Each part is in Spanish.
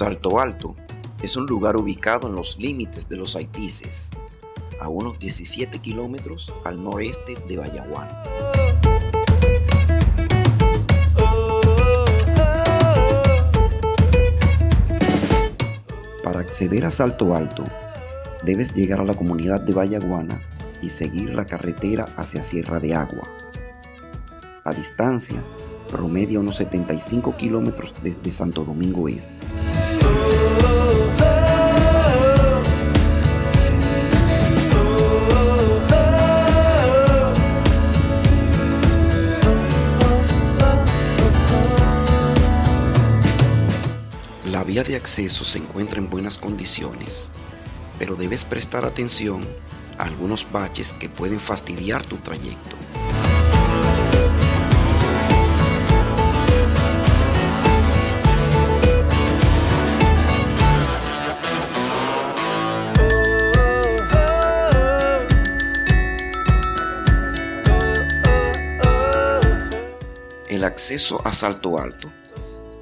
Salto Alto es un lugar ubicado en los límites de los Haitises, a unos 17 kilómetros al noreste de Bayaguán. Para acceder a Salto Alto, debes llegar a la comunidad de Bayaguana y seguir la carretera hacia Sierra de Agua. La distancia promedia unos 75 kilómetros desde Santo Domingo Este. Vía de acceso se encuentra en buenas condiciones, pero debes prestar atención a algunos baches que pueden fastidiar tu trayecto. El acceso a Salto Alto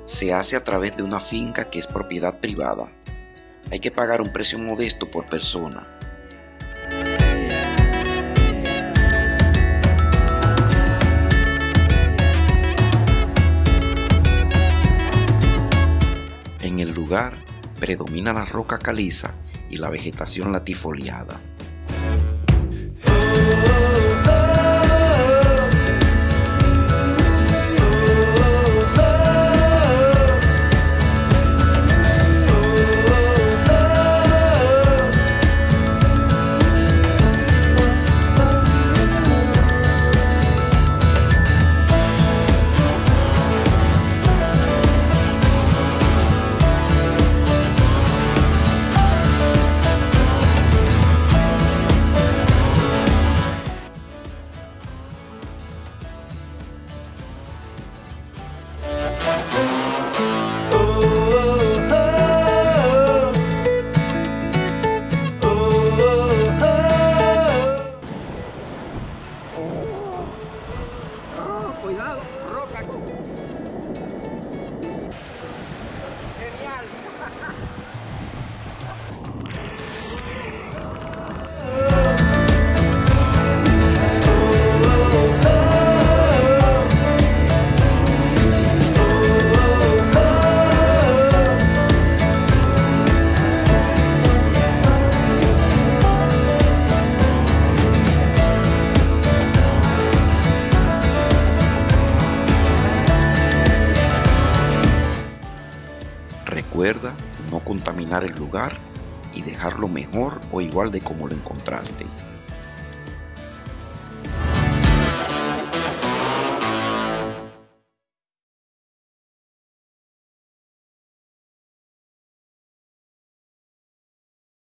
se hace a través de una finca que es propiedad privada. Hay que pagar un precio modesto por persona. En el lugar predomina la roca caliza y la vegetación latifoliada. Recuerda no contaminar el lugar y dejarlo mejor o igual de como lo encontraste.